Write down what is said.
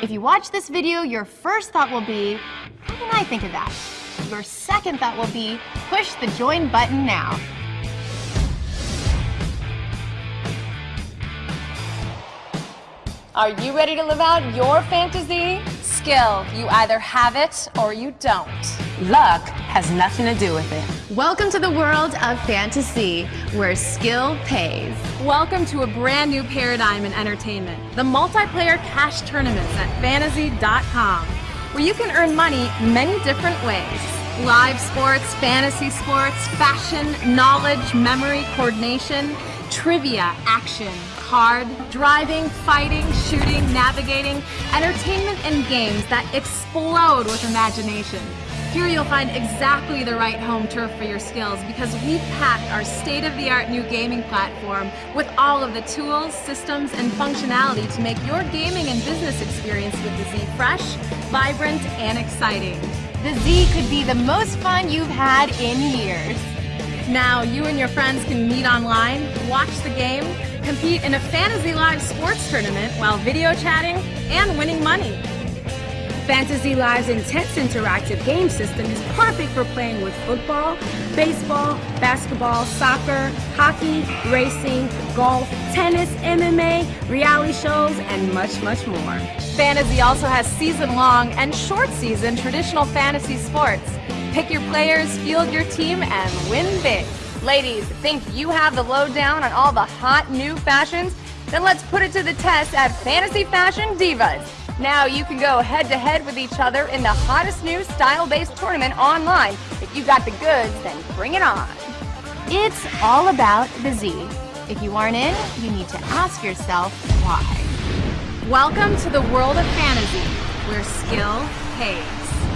If you watch this video, your first thought will be, how can I think of that? Your second thought will be, push the join button now. Are you ready to live out your fantasy? Skill, you either have it or you don't. Luck has nothing to do with it. Welcome to the world of fantasy, where skill pays. Welcome to a brand new paradigm in entertainment, the multiplayer cash tournaments at fantasy.com, where you can earn money many different ways. Live sports, fantasy sports, fashion, knowledge, memory, coordination, trivia, action, card, driving, fighting, shooting, navigating, entertainment and games that explode with imagination. Here you'll find exactly the right home turf for your skills because we've packed our state-of-the-art new gaming platform with all of the tools, systems, and functionality to make your gaming and business experience with the Z fresh, vibrant, and exciting. The Z could be the most fun you've had in years. Now you and your friends can meet online, watch the game, compete in a Fantasy Live sports tournament while video chatting and winning money. Fantasy Live's intense interactive game system is perfect for playing with football, baseball, basketball, soccer, hockey, racing, golf, tennis, MMA, reality shows, and much, much more. Fantasy also has season-long and short-season traditional fantasy sports. Pick your players, field your team, and win big. Ladies, think you have the lowdown on all the hot new fashions? Then let's put it to the test at Fantasy Fashion Divas. Now you can go head to head with each other in the hottest new style-based tournament online. If you got the goods, then bring it on. It's all about the Z. If you aren't in, you need to ask yourself why. Welcome to the world of fantasy, where skill pays.